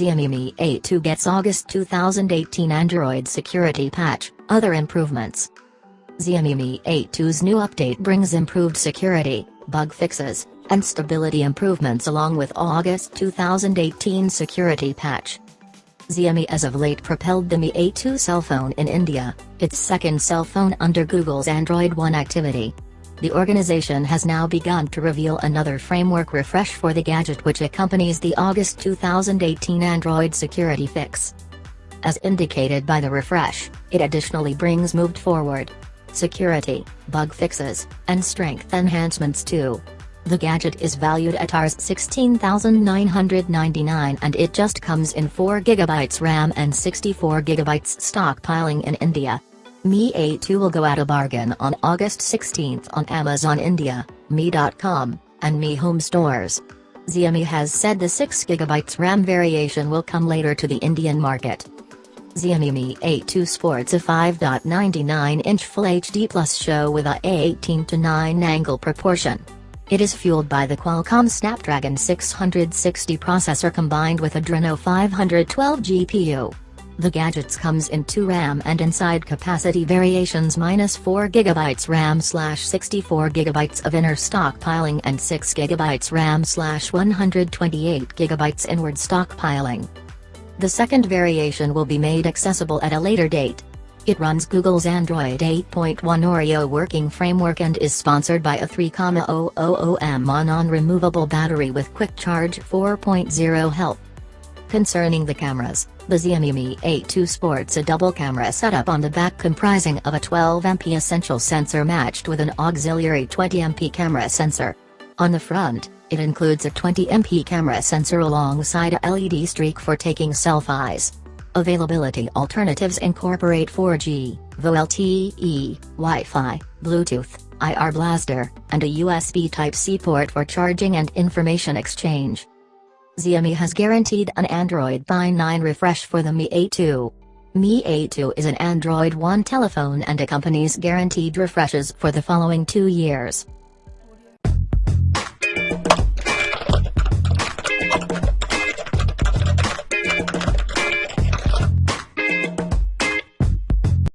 Xiaomi Mi A2 gets August 2018 Android security patch, other improvements. Xiaomi Mi A2's new update brings improved security, bug fixes, and stability improvements along with August 2018 security patch. Xiaomi as of late propelled the Mi A2 cell phone in India, its second cell phone under Google's Android One activity. The organization has now begun to reveal another framework refresh for the gadget which accompanies the August 2018 Android security fix. As indicated by the refresh, it additionally brings moved forward security, bug fixes, and strength enhancements too. The gadget is valued at Rs 16,999 and it just comes in 4GB RAM and 64GB stockpiling in India. Mi A2 will go at a bargain on August 16 on Amazon India, Mi.com, and Mi Home stores. Xiaomi has said the 6GB RAM variation will come later to the Indian market. Xiaomi Mi A2 sports a 5.99-inch Full HD Plus show with a 18 to 9 angle proportion. It is fueled by the Qualcomm Snapdragon 660 processor combined with Adreno 512 GPU. The gadgets comes in 2 RAM and inside capacity variations minus 4GB RAM slash 64GB of inner stockpiling and 6GB RAM slash 128GB inward stockpiling. The second variation will be made accessible at a later date. It runs Google's Android 8.1 Oreo working framework and is sponsored by a 3,000 mAh non-removable battery with quick charge 4.0 help. Concerning the cameras, the Xiaomi Mi A2 sports a double camera setup on the back comprising of a 12MP essential sensor matched with an auxiliary 20MP camera sensor. On the front, it includes a 20MP camera sensor alongside a LED streak for taking selfies. Availability alternatives incorporate 4G, VoLTE, Wi-Fi, Bluetooth, IR Blaster, and a USB Type-C port for charging and information exchange. Xiaomi has guaranteed an Android Pine 9 refresh for the Mi A2. Mi A2 is an Android One telephone and accompanies guaranteed refreshes for the following two years.